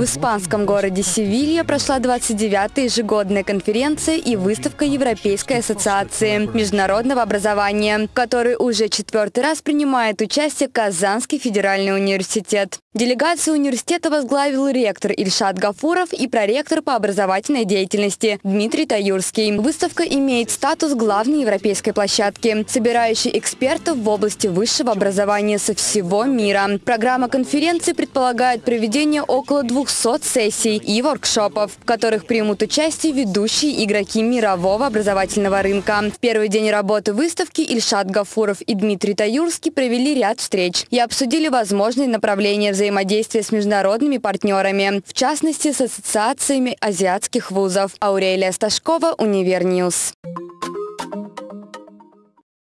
В испанском городе Севилья прошла 29-я ежегодная конференция и выставка Европейской ассоциации международного образования, в которой уже четвертый раз принимает участие Казанский федеральный университет. Делегацию университета возглавил ректор Ильшат Гафуров и проректор по образовательной деятельности Дмитрий Таюрский. Выставка имеет статус главной европейской площадки, собирающей экспертов в области высшего образования со всего мира. Программа конференции предполагает проведение около 200 сессий и воркшопов, в которых примут участие ведущие игроки мирового образовательного рынка. В первый день работы выставки Ильшат Гафуров и Дмитрий Таюрский провели ряд встреч и обсудили возможные направления взаимодействия с международными партнерами, в частности с ассоциациями азиатских вузов. Аурелия Сташкова, Универ News.